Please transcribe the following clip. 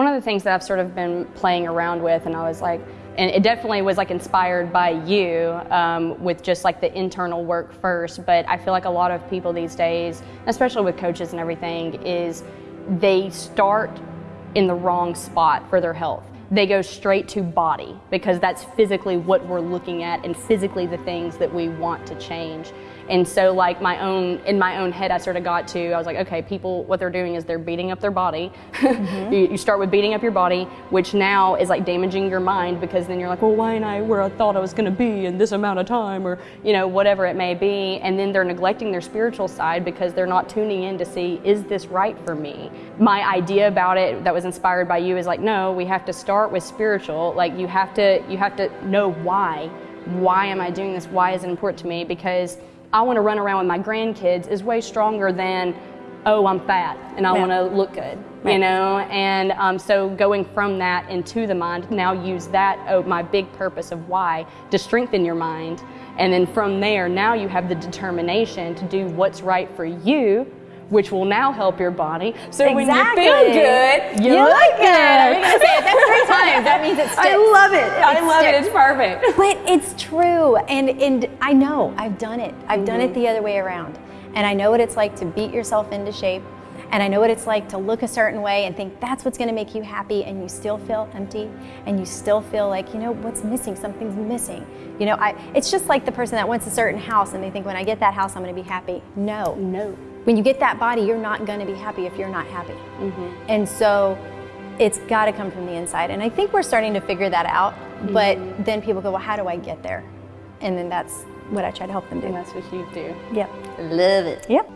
one of the things that I've sort of been playing around with, and I was like, and it definitely was like inspired by you um, with just like the internal work first. But I feel like a lot of people these days, especially with coaches and everything, is they start in the wrong spot for their health. They go straight to body because that's physically what we're looking at and physically the things that we want to change. And so like my own in my own head I sort of got to I was like okay people what they're doing is they're beating up their body. Mm-hmm. you, you, start with beating up your body which now is like damaging your mind because then you're like well why ain't I where I thought I was going to be in this amount of time or you know whatever it may be and then they're neglecting their spiritual side because they're not tuning in to see is this right for me. My idea about it that was inspired by you is like no we have to start with spiritual like you have to you have to know why why am I doing this why is it important to me because I want to run around with my grandkids is way stronger than, oh, I'm fat and I want to look good, right. you know? And um, so going from that into the mind, now use that, oh, my big purpose of why, to strengthen your mind. And then from there, now you have the determination to do what's right for you which will now help your body. So exactly. when you feel good, you, you look, look good. good. I'm to say it that three times. That means it sticks. I love it. I love sticks. it. It's perfect. But it's true. And, and I know. I've done it. I've mm-hmm. done it mm-hmm. the other way around. And I know what it's like to beat yourself into shape. And I know what it's like to look a certain way and think that's what's going to make you happy, and you still feel empty, and you still feel like, you know, what's missing? Something's missing. You know, I, it's just like the person that wants a certain house and they think, when I get that house, I'm going to be happy. No. No when you get that body, you're not going to be happy if you're not happy. Mm-hmm. And so it's got to come from the inside. And I think we're starting to figure that out. Mm-hmm. But then people go, well, how do I get there? And then that's what I try to help them do. And that's what you do. Yep. Love it. Yep.